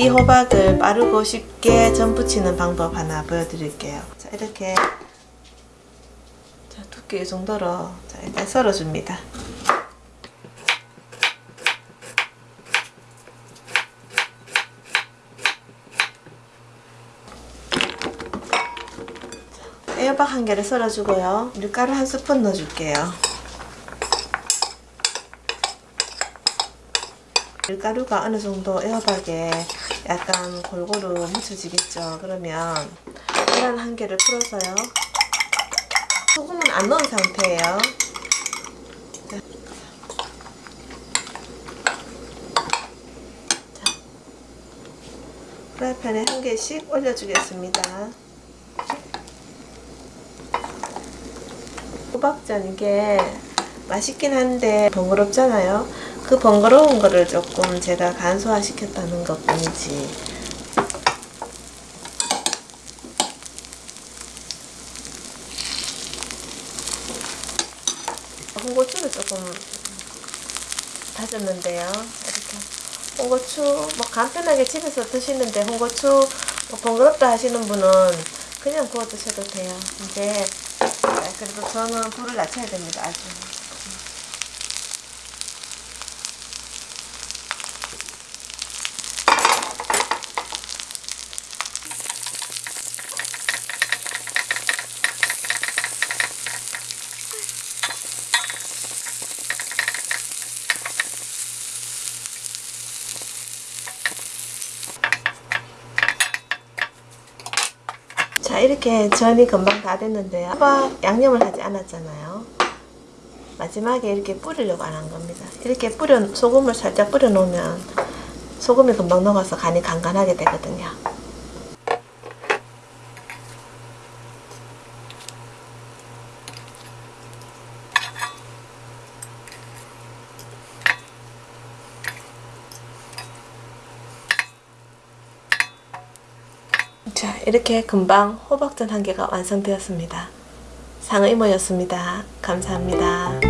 이 호박을 빠르고 쉽게 전 부치는 방법 하나 보여드릴게요. 자 이렇게 자, 두께 이 정도로 자, 일단 썰어줍니다. 애호박 한 개를 썰어주고요. 밀가루 한 스푼 넣어줄게요. 밀가루가 어느 정도 애호박에 약간 골고루 묻혀지겠죠. 그러면 계란 한 개를 풀어서요. 소금은 안 넣은 상태예요. 프라이팬에 한 개씩 올려주겠습니다. 호박전 이게 맛있긴 한데 번거롭잖아요. 그 번거로운 거를 조금 제가 간소화 시켰다는 것 뿐이지. 홍고추를 조금 다졌는데요. 이렇게 홍고추 뭐 간편하게 집에서 드시는데 홍고추 뭐 번거롭다 하시는 분은 그냥 구워 드셔도 돼요. 이제 그래도 저는 불을 낮춰야 됩니다. 아주. 자 이렇게 전이 금방 다 됐는데요. 호박 양념을 하지 않았잖아요. 마지막에 이렇게 뿌리려고 안 한 겁니다. 이렇게 뿌려 소금을 살짝 뿌려 놓으면 소금이 금방 녹아서 간이 간간하게 되거든요 자 이렇게 금방 호박전 한 개가 완성되었습니다. 상의모였습니다. 감사합니다.